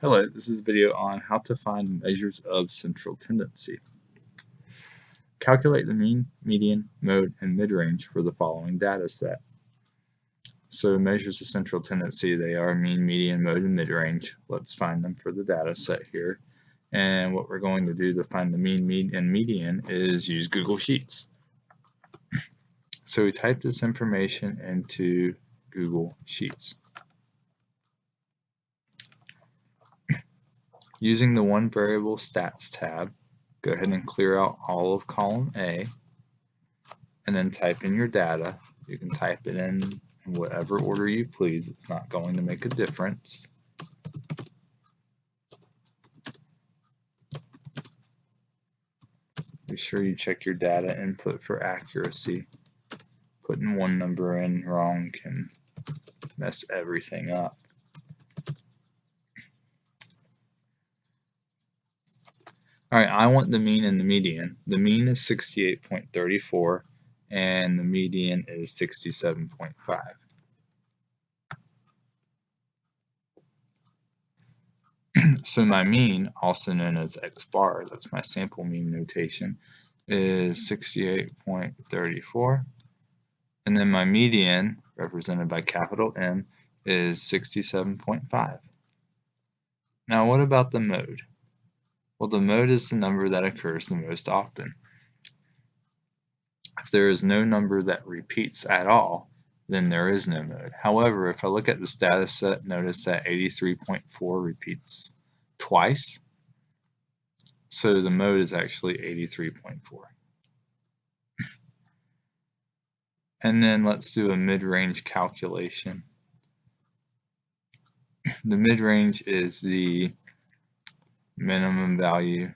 Hello, this is a video on how to find measures of central tendency. Calculate the mean, median, mode, and mid-range for the following data set. So measures of central tendency, they are mean, median, mode, and mid-range. Let's find them for the data set here. And what we're going to do to find the mean, mean, and median is use Google Sheets. So we type this information into Google Sheets. Using the one variable stats tab, go ahead and clear out all of column A and then type in your data. You can type it in in whatever order you please. It's not going to make a difference. Be sure you check your data input for accuracy. Putting one number in wrong can mess everything up. All right, I want the mean and the median. The mean is 68.34 and the median is 67.5. so my mean, also known as x bar, that's my sample mean notation, is 68.34. And then my median, represented by capital M, is 67.5. Now what about the mode? Well, the mode is the number that occurs the most often. If there is no number that repeats at all, then there is no mode. However, if I look at this data set, notice that 83.4 repeats twice. So the mode is actually 83.4. And then let's do a mid-range calculation. The mid-range is the minimum value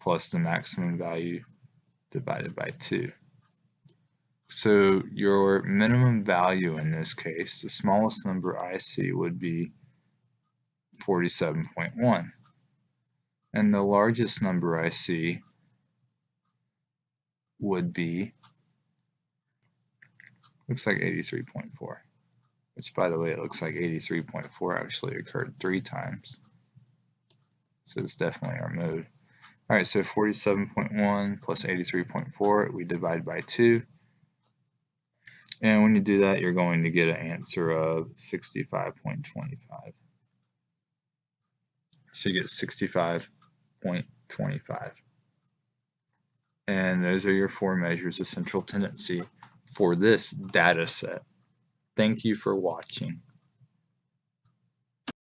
plus the maximum value divided by 2. So your minimum value in this case, the smallest number I see would be 47.1. And the largest number I see would be, looks like 83.4. Which by the way, it looks like 83.4 actually occurred three times. So it's definitely our mode. All right, so 47.1 plus 83.4, we divide by 2. And when you do that, you're going to get an answer of 65.25. So you get 65.25. And those are your four measures of central tendency for this data set. Thank you for watching.